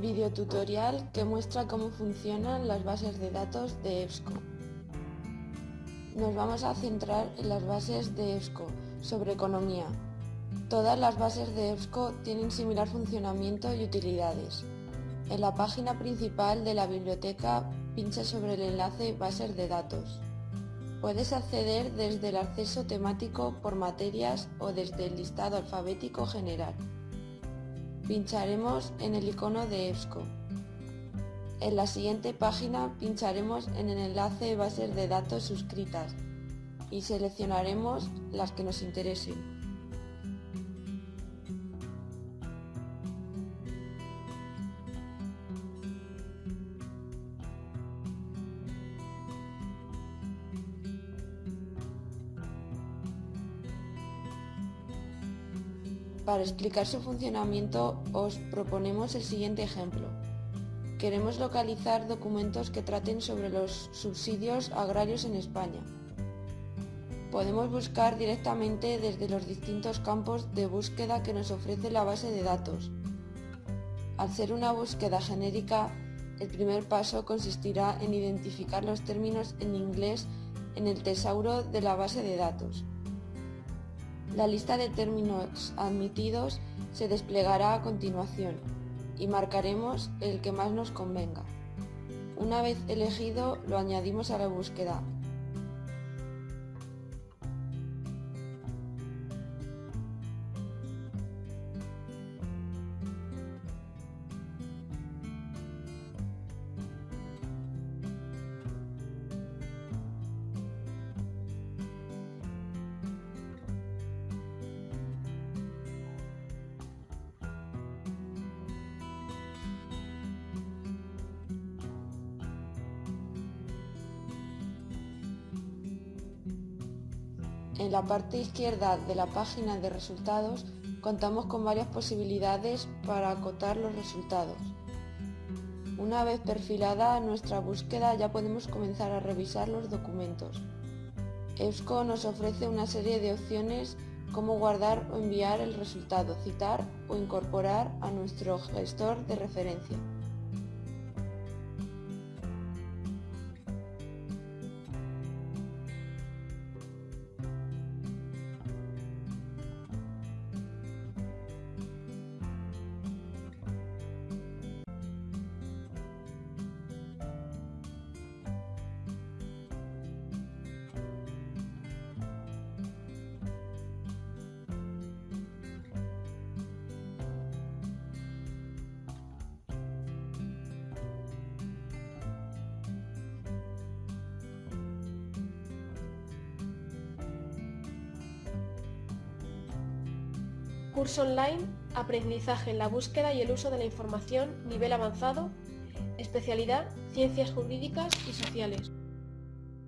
Videotutorial que muestra cómo funcionan las bases de datos de EBSCO. Nos vamos a centrar en las bases de EBSCO sobre economía. Todas las bases de EBSCO tienen similar funcionamiento y utilidades. En la página principal de la biblioteca pincha sobre el enlace Bases de datos. Puedes acceder desde el acceso temático por materias o desde el listado alfabético general. Pincharemos en el icono de EBSCO. En la siguiente página pincharemos en el enlace bases de datos suscritas y seleccionaremos las que nos interesen. Para explicar su funcionamiento os proponemos el siguiente ejemplo. Queremos localizar documentos que traten sobre los subsidios agrarios en España. Podemos buscar directamente desde los distintos campos de búsqueda que nos ofrece la base de datos. Al ser una búsqueda genérica, el primer paso consistirá en identificar los términos en inglés en el tesauro de la base de datos. La lista de términos admitidos se desplegará a continuación y marcaremos el que más nos convenga. Una vez elegido, lo añadimos a la búsqueda En la parte izquierda de la página de resultados contamos con varias posibilidades para acotar los resultados. Una vez perfilada nuestra búsqueda ya podemos comenzar a revisar los documentos. EBSCO nos ofrece una serie de opciones como guardar o enviar el resultado, citar o incorporar a nuestro gestor de referencia. Curso online, aprendizaje en la búsqueda y el uso de la información, nivel avanzado, especialidad, ciencias jurídicas y sociales.